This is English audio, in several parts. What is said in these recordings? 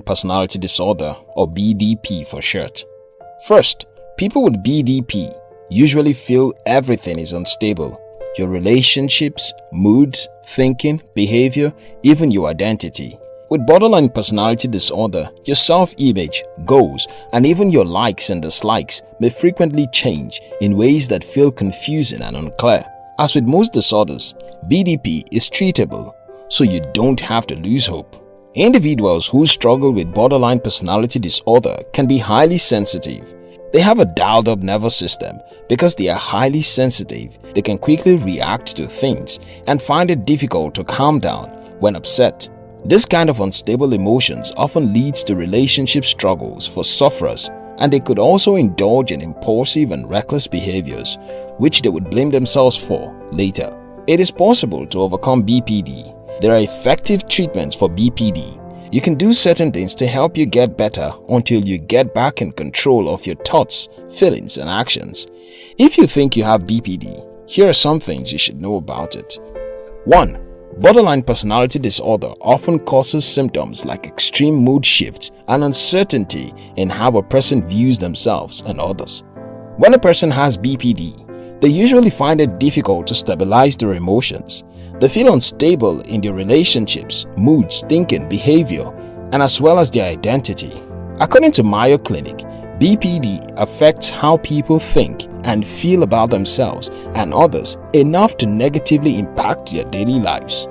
personality disorder or BDP for short. First, people with BDP usually feel everything is unstable. Your relationships, moods, thinking, behavior, even your identity. With borderline personality disorder, your self-image, goals, and even your likes and dislikes may frequently change in ways that feel confusing and unclear. As with most disorders, BDP is treatable, so you don't have to lose hope. Individuals who struggle with borderline personality disorder can be highly sensitive. They have a dialed-up nervous system because they are highly sensitive. They can quickly react to things and find it difficult to calm down when upset this kind of unstable emotions often leads to relationship struggles for sufferers and they could also indulge in impulsive and reckless behaviors, which they would blame themselves for later. It is possible to overcome BPD. There are effective treatments for BPD. You can do certain things to help you get better until you get back in control of your thoughts, feelings, and actions. If you think you have BPD, here are some things you should know about it. 1. Borderline personality disorder often causes symptoms like extreme mood shifts and uncertainty in how a person views themselves and others. When a person has BPD, they usually find it difficult to stabilize their emotions. They feel unstable in their relationships, moods, thinking, behavior, and as well as their identity. According to Mayo Clinic, BPD affects how people think and feel about themselves and others enough to negatively impact their daily lives.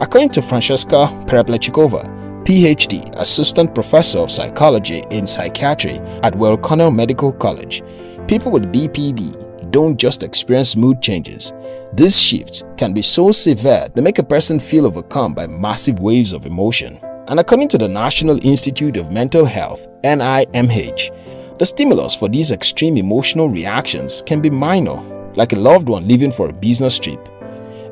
According to Francheska Perepletchikova, PhD, Assistant Professor of Psychology in Psychiatry at Weill Medical College, people with BPD don't just experience mood changes. These shifts can be so severe they make a person feel overcome by massive waves of emotion. And according to the National Institute of Mental Health, NIMH, the stimulus for these extreme emotional reactions can be minor, like a loved one leaving for a business trip.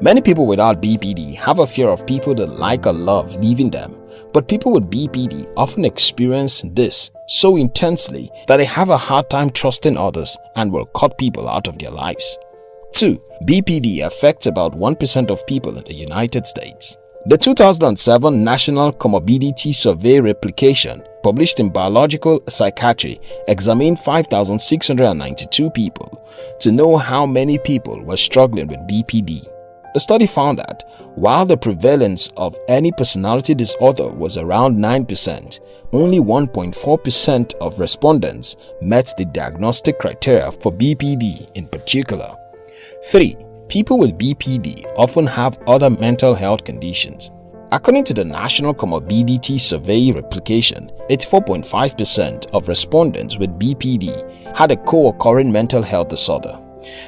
Many people without BPD have a fear of people that like or love leaving them, but people with BPD often experience this so intensely that they have a hard time trusting others and will cut people out of their lives. 2. BPD affects about 1% of people in the United States. The 2007 National Comorbidity Survey Replication published in Biological Psychiatry, examined 5,692 people to know how many people were struggling with BPD. The study found that while the prevalence of any personality disorder was around 9%, only 1.4% of respondents met the diagnostic criteria for BPD in particular. 3. People with BPD often have other mental health conditions According to the National Comorbidity Survey replication, 84.5% of respondents with BPD had a co-occurring mental health disorder.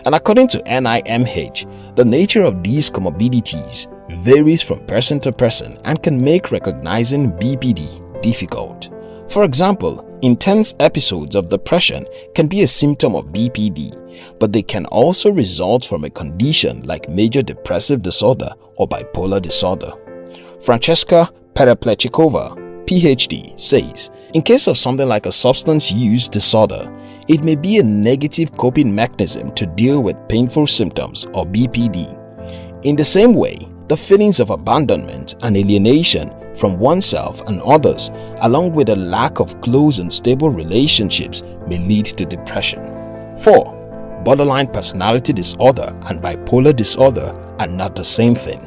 And according to NIMH, the nature of these comorbidities varies from person to person and can make recognizing BPD difficult. For example, intense episodes of depression can be a symptom of BPD, but they can also result from a condition like major depressive disorder or bipolar disorder. Francheska Perepletchikova, PhD, says, in case of something like a substance use disorder, it may be a negative coping mechanism to deal with painful symptoms or BPD. In the same way, the feelings of abandonment and alienation from oneself and others, along with a lack of close and stable relationships may lead to depression. 4. Borderline personality disorder and bipolar disorder are not the same thing.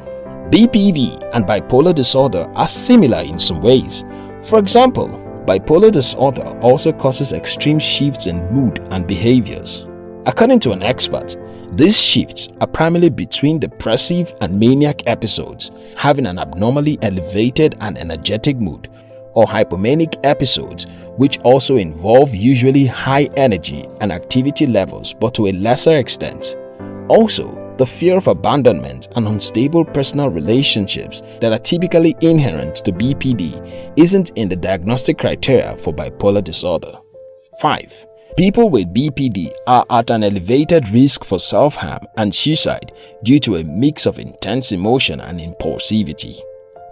BPD and bipolar disorder are similar in some ways. For example, bipolar disorder also causes extreme shifts in mood and behaviors. According to an expert, these shifts are primarily between depressive and maniac episodes, having an abnormally elevated and energetic mood, or hypomanic episodes which also involve usually high energy and activity levels but to a lesser extent. Also, the fear of abandonment and unstable personal relationships that are typically inherent to BPD isn't in the diagnostic criteria for bipolar disorder. 5. People with BPD are at an elevated risk for self-harm and suicide due to a mix of intense emotion and impulsivity.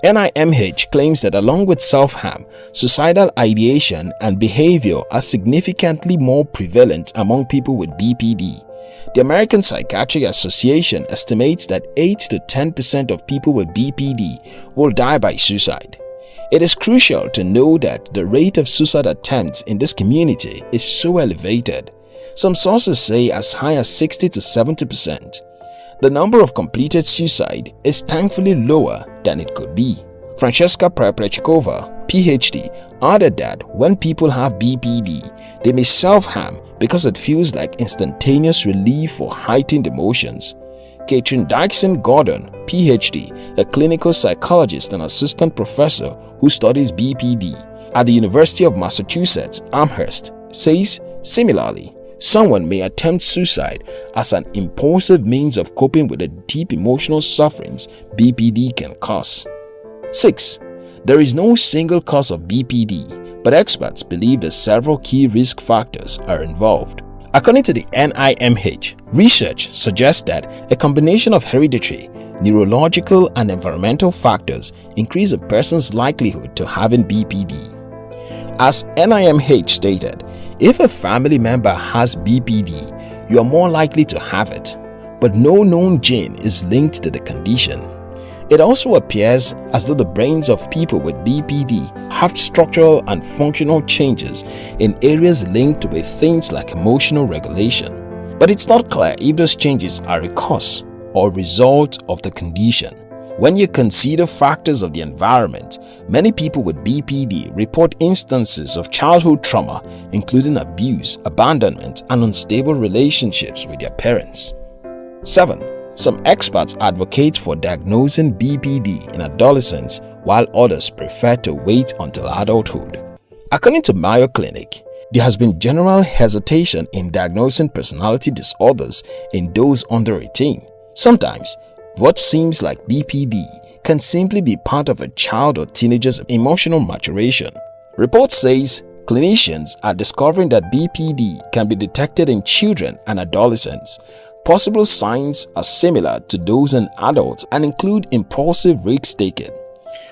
NIMH claims that along with self-harm, suicidal ideation and behavior are significantly more prevalent among people with BPD the American Psychiatric Association estimates that 8 to 10% of people with BPD will die by suicide. It is crucial to know that the rate of suicide attempts in this community is so elevated. Some sources say as high as 60 to 70%. The number of completed suicide is thankfully lower than it could be. Francheska Perepletchikova, PhD, added that when people have BPD, they may self-harm because it feels like instantaneous relief for heightened emotions. Katrin Dixon-Gordon, PhD, a clinical psychologist and assistant professor who studies BPD at the University of Massachusetts Amherst, says similarly, someone may attempt suicide as an impulsive means of coping with the deep emotional sufferings BPD can cause. 6. There is no single cause of BPD, but experts believe that several key risk factors are involved. According to the NIMH, research suggests that a combination of hereditary, neurological and environmental factors increase a person's likelihood to having BPD. As NIMH stated, if a family member has BPD, you are more likely to have it, but no known gene is linked to the condition. It also appears as though the brains of people with BPD have structural and functional changes in areas linked with things like emotional regulation. But it's not clear if those changes are a cause or result of the condition. When you consider factors of the environment, many people with BPD report instances of childhood trauma including abuse, abandonment, and unstable relationships with their parents. 7. Some experts advocate for diagnosing BPD in adolescents while others prefer to wait until adulthood. According to Mayo Clinic, there has been general hesitation in diagnosing personality disorders in those under 18. Sometimes, what seems like BPD can simply be part of a child or teenager's emotional maturation. Report says clinicians are discovering that BPD can be detected in children and adolescents Possible signs are similar to those in adults and include impulsive risk-taking,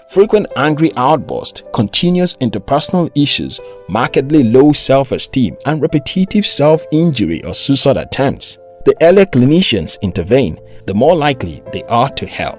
frequent angry outbursts, continuous interpersonal issues, markedly low self-esteem, and repetitive self-injury or suicide attempts. The earlier clinicians intervene, the more likely they are to help.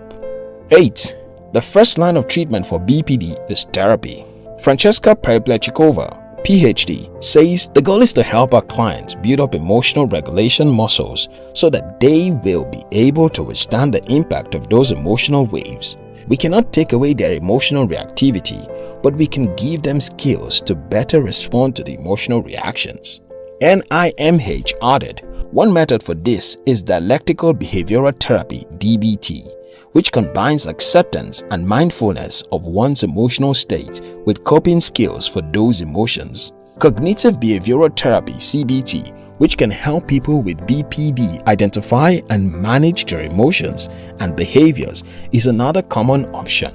8. The first line of treatment for BPD is therapy. Francheska Perepletchikova PhD, says the goal is to help our clients build up emotional regulation muscles so that they will be able to withstand the impact of those emotional waves. We cannot take away their emotional reactivity, but we can give them skills to better respond to the emotional reactions. NIMH added, one method for this is dialectical behavioral therapy DBT, which combines acceptance and mindfulness of one's emotional state with coping skills for those emotions. Cognitive Behavioral Therapy CBT which can help people with BPD identify and manage their emotions and behaviors is another common option.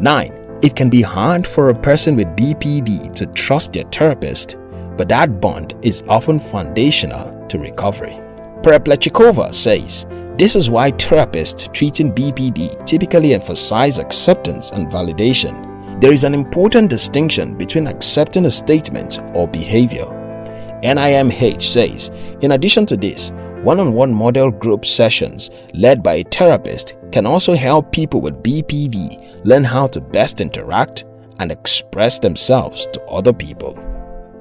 9. It can be hard for a person with BPD to trust their therapist, but that bond is often foundational to recovery. Perepletchikova says, this is why therapists treating BPD typically emphasize acceptance and validation. There is an important distinction between accepting a statement or behavior. NIMH says, in addition to this, one-on-one -on -one model group sessions led by a therapist can also help people with BPD learn how to best interact and express themselves to other people.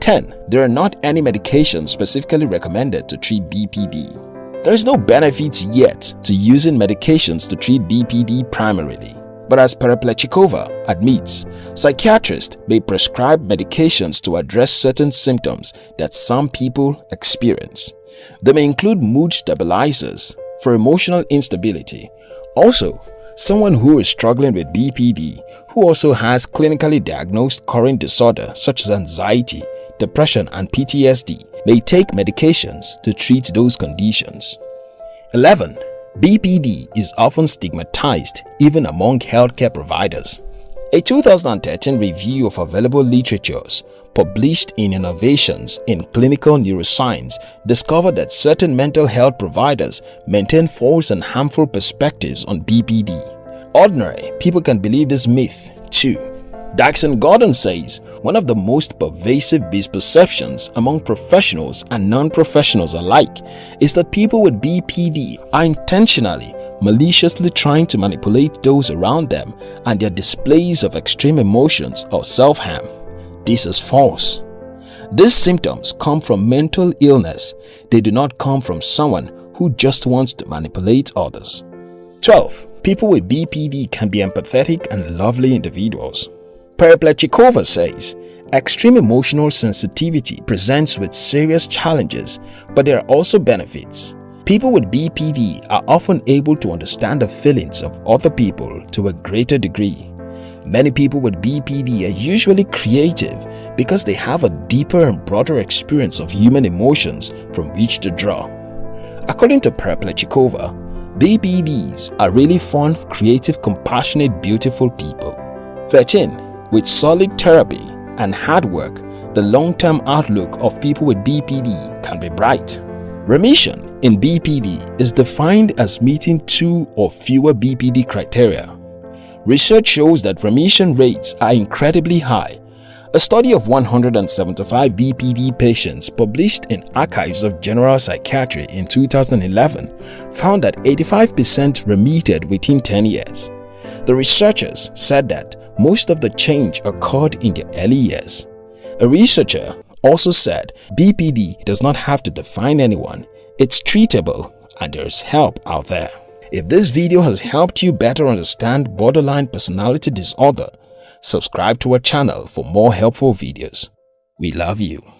10. There are not any medications specifically recommended to treat BPD. There is no benefit yet to using medications to treat BPD primarily. But as Perepletchikova admits, psychiatrists may prescribe medications to address certain symptoms that some people experience. They may include mood stabilizers for emotional instability. Also, someone who is struggling with BPD who also has clinically diagnosed current disorder such as anxiety, depression and PTSD may take medications to treat those conditions. 11. BPD is often stigmatized even among healthcare providers. A 2013 review of available literatures published in Innovations in Clinical Neuroscience discovered that certain mental health providers maintain false and harmful perspectives on BPD. Ordinary people can believe this myth too. Dixon-Gordon says one of the most pervasive misperceptions among professionals and non-professionals alike is that people with BPD are intentionally maliciously trying to manipulate those around them and their displays of extreme emotions or self-harm. This is false. These symptoms come from mental illness. They do not come from someone who just wants to manipulate others. 12. People with BPD can be empathetic and lovely individuals. Perepletchikova says, Extreme emotional sensitivity presents with serious challenges, but there are also benefits. People with BPD are often able to understand the feelings of other people to a greater degree. Many people with BPD are usually creative because they have a deeper and broader experience of human emotions from which to draw. According to Perepletchikova, BPDs are really fun, creative, compassionate, beautiful people. 13. With solid therapy and hard work, the long-term outlook of people with BPD can be bright. Remission in BPD is defined as meeting two or fewer BPD criteria. Research shows that remission rates are incredibly high. A study of 175 BPD patients published in Archives of General Psychiatry in 2011 found that 85% remitted within 10 years. The researchers said that most of the change occurred in the early years. A researcher also said BPD does not have to define anyone, it's treatable and there's help out there. If this video has helped you better understand borderline personality disorder, subscribe to our channel for more helpful videos. We love you.